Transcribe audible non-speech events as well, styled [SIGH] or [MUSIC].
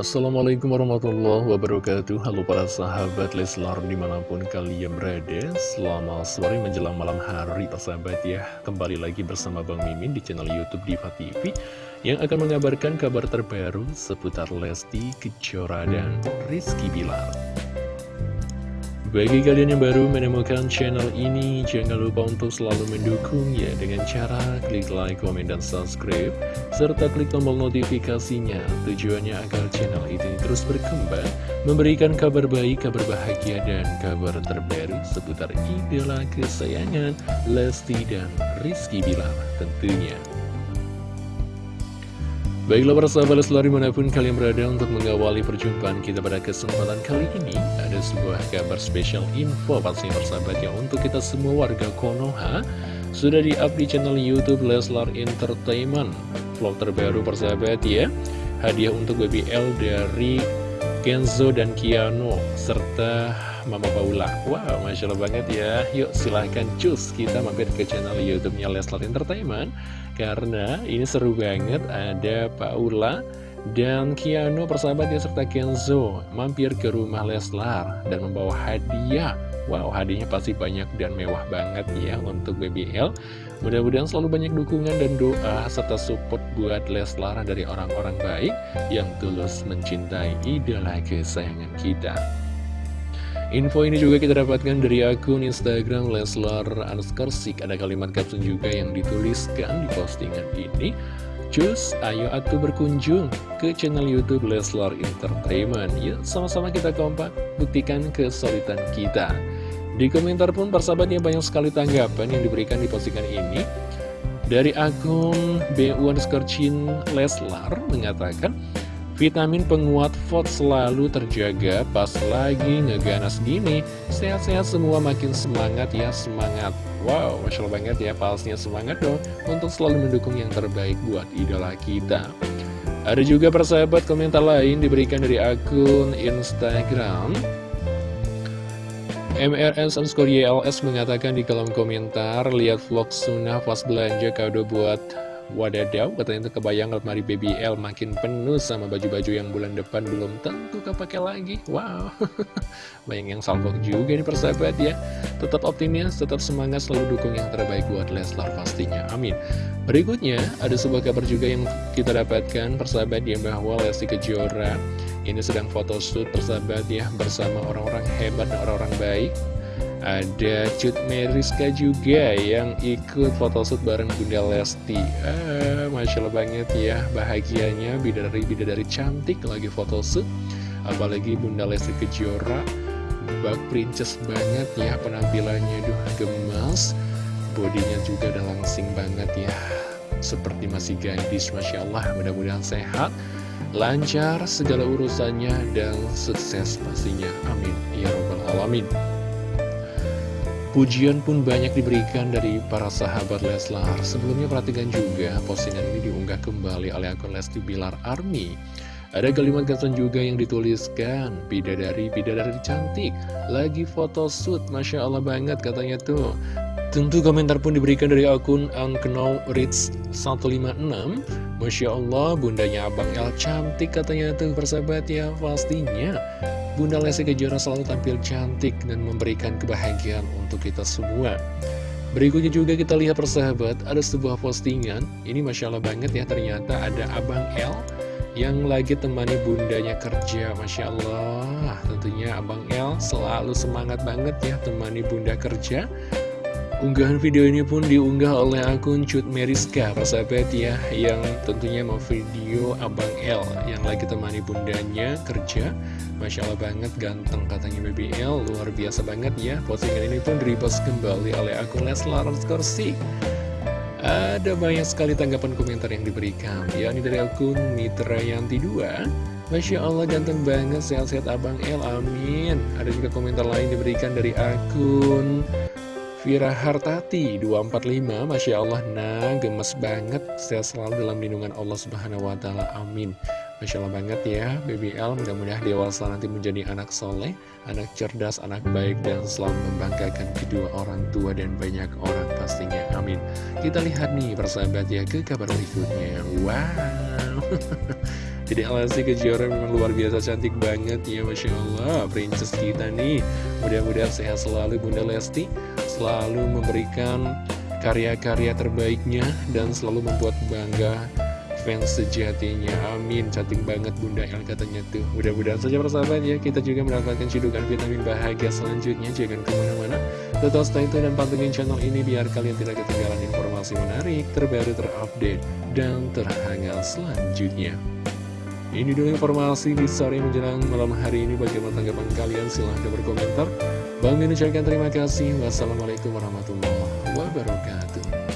Assalamualaikum warahmatullahi wabarakatuh. Halo para sahabat Leslar di mana pun kalian berada. Selamat sore menjelang malam hari sahabat ya. Kembali lagi bersama Bang Mimin di channel Youtube Diva TV Yang akan mengabarkan kabar terbaru seputar Lesti, Kejora, dan Rizky Bilar bagi kalian yang baru menemukan channel ini, jangan lupa untuk selalu mendukung ya dengan cara klik like, komen, dan subscribe, serta klik tombol notifikasinya. Tujuannya agar channel ini terus berkembang, memberikan kabar baik, kabar bahagia, dan kabar terbaru seputar idola kesayangan Lesti dan Rizky Bilar tentunya. Baiklah para sahabat Leslar di mana pun kalian berada untuk mengawali perjumpaan kita pada kesempatan kali ini Ada sebuah kabar spesial info pastinya persahabat ya Untuk kita semua warga Konoha. Sudah di-up di channel Youtube Leslar Entertainment. Vlog terbaru persahabat ya. Hadiah untuk BBL dari Kenzo dan Kiano Serta Mama Paula. Wow, Masya Allah banget ya. Yuk silahkan cus kita mampir ke channel Youtube-nya Leslar Entertainment karena ini seru banget ada Paula dan Kiano persahabatnya serta Kenzo mampir ke rumah Leslar dan membawa hadiah. Wow hadiahnya pasti banyak dan mewah banget ya untuk BBL Mudah-mudahan selalu banyak dukungan dan doa serta support buat Leslar dari orang-orang baik yang tulus mencintai idola kesayangan kita Info ini juga kita dapatkan dari akun Instagram Leslar Anskersik. Ada kalimat caption juga yang dituliskan di postingan ini. Cus, ayo atuh berkunjung ke channel Youtube Leslar Entertainment. Yuk, sama-sama kita kompak, buktikan kesulitan kita. Di komentar pun persahabatnya banyak sekali tanggapan yang diberikan di postingan ini. Dari akun BU Leslar mengatakan, Vitamin penguat FOD selalu terjaga pas lagi ngeganas gini. Sehat-sehat semua makin semangat ya semangat. Wow, Masya Allah banget ya palsnya semangat dong Untuk selalu mendukung yang terbaik buat idola kita. Ada juga persahabat komentar lain diberikan dari akun Instagram. MRS underscore YLS mengatakan di kolom komentar Lihat vlog sunnah pas belanja kado buat Wadadaw, katanya itu kebayang lemari BBL makin penuh sama baju-baju yang bulan depan belum tentu kepake lagi. Wow, [LAUGHS] banyak yang salvok juga nih persahabat ya. Tetap optimis, tetap semangat, selalu dukung yang terbaik buat Leslar pastinya. Amin. Berikutnya, ada sebuah kabar juga yang kita dapatkan persahabat ya bahwa Lesti Kejora ini sedang photoshoot persahabat ya bersama orang-orang hebat dan orang-orang baik ada Cut Meriska juga yang ikut photoshoot bareng Bunda Lesti. Ah, Masya Allah banget ya bahagianya bidadari-bidadari cantik lagi photoshoot. Apalagi Bunda Lesti Kejora Bak princess banget ya penampilannya. Duh gemas. Bodinya juga udah langsing banget ya. Seperti masih gadis Masya Allah. Mudah-mudahan sehat Lancar segala urusannya dan sukses pastinya. Amin. Ya Rabbal Alamin Pujian pun banyak diberikan dari para sahabat Leslar. Sebelumnya perhatikan juga postingan ini diunggah kembali oleh akun Lesti Bilar Army. Ada kalimat caption juga yang dituliskan, bidadari, bidadari cantik, lagi foto shoot, Masya Allah banget katanya tuh. Tentu komentar pun diberikan dari akun Unknown Rich 156 Masya Allah, bundanya Abang El cantik katanya tuh persahabat ya, pastinya Bunda Lesti Kejora selalu tampil cantik dan memberikan kebahagiaan untuk kita semua. Berikutnya juga kita lihat persahabat, ada sebuah postingan, ini Masya Allah banget ya, ternyata ada Abang L yang lagi temani bundanya kerja, Masya Allah. Tentunya Abang L selalu semangat banget ya temani bunda kerja. Unggahan video ini pun diunggah oleh akun Cut Meriska, persahabat ya, yang tentunya mau video Abang L yang lagi temani bundanya kerja. Masya Allah banget, ganteng katanya BBL, luar biasa banget ya. Postingan ini pun repost kembali oleh akun Leslar Skorsik. Ada banyak sekali tanggapan komentar yang diberikan, yakni dari akun Mitra Yanti 2. Masya Allah ganteng banget, sehat-sehat Abang L, amin. Ada juga komentar lain diberikan dari akun Vira Hartati 245 Masya Allah nah gemes banget. Saya selalu dalam lindungan Allah Subhanahu Wa Taala. Amin. Masya Allah banget ya BBL mudah-mudahan dewasa nanti menjadi anak soleh Anak cerdas, anak baik Dan selalu membanggakan kedua orang tua Dan banyak orang pastinya. Amin. Kita lihat nih persahabat ya ke kabar berikutnya. Wow [LAUGHS] Jadi Lesti Kejora memang luar biasa cantik banget. Ya Masya Allah Princess kita nih. Mudah-mudahan sehat selalu Bunda Lesti. Selalu memberikan karya-karya terbaiknya Dan selalu membuat bangga fans sejatinya. Amin. Cantik banget Bunda El katanya tuh. Mudah-mudahan saja persahabat ya. Kita juga mendapatkan cidukan vitamin bahagia selanjutnya. Jangan ke mana-mana. Tetap stay tune dan pantengin channel ini Biar kalian tidak ketinggalan informasi menarik Terbaru terupdate Dan terhangat selanjutnya ini dulu informasi di sore menjelang malam hari ini. Bagaimana tanggapan kalian? Silahkan berkomentar. Bang mengucapkan terima kasih. Wassalamualaikum warahmatullahi wabarakatuh.